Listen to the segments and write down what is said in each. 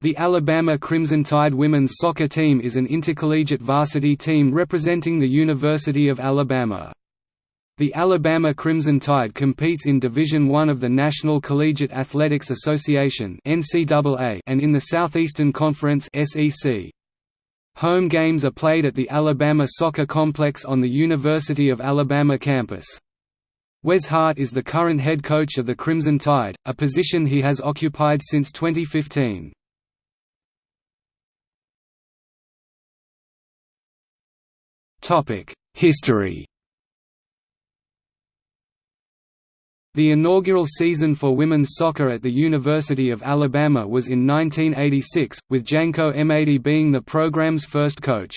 The Alabama Crimson Tide women's soccer team is an intercollegiate varsity team representing the University of Alabama. The Alabama Crimson Tide competes in Division I of the National Collegiate Athletics Association and in the Southeastern Conference Home games are played at the Alabama Soccer Complex on the University of Alabama campus. Wes Hart is the current head coach of the Crimson Tide, a position he has occupied since 2015. History The inaugural season for women's soccer at the University of Alabama was in 1986, with Janko Emady being the program's first coach.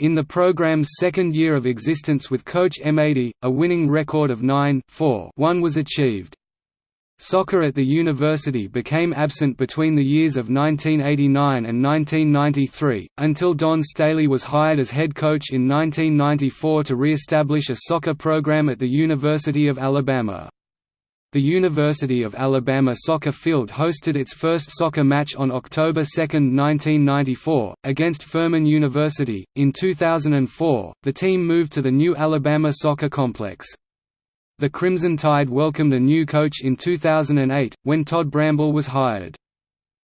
In the program's second year of existence with Coach Emady, a winning record of 9-4-1 was achieved. Soccer at the university became absent between the years of 1989 and 1993, until Don Staley was hired as head coach in 1994 to re-establish a soccer program at the University of Alabama. The University of Alabama soccer field hosted its first soccer match on October 2, 1994, against Furman University. In 2004, the team moved to the new Alabama Soccer Complex. The Crimson Tide welcomed a new coach in 2008, when Todd Bramble was hired.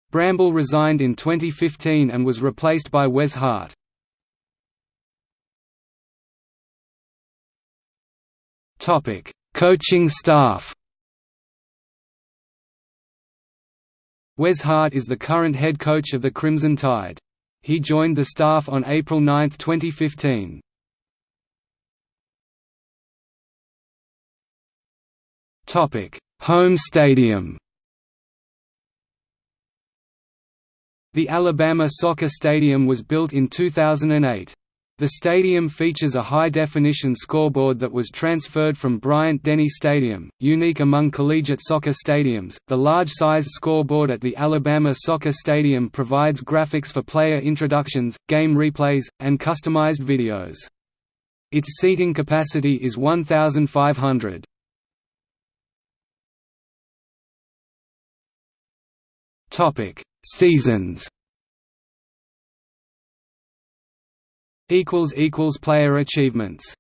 Bramble resigned in 2015 and was replaced by Wes Hart. Coaching staff Wes Hart is the current head coach of the Crimson Tide. He joined the staff on April 9, 2015. Home stadium. The Alabama Soccer Stadium was built in 2008. The stadium features a high-definition scoreboard that was transferred from Bryant-Denny Stadium, unique among collegiate soccer stadiums. The large-sized scoreboard at the Alabama Soccer Stadium provides graphics for player introductions, game replays, and customized videos. Its seating capacity is 1,500. Topic: Seasons. Equals equals player achievements.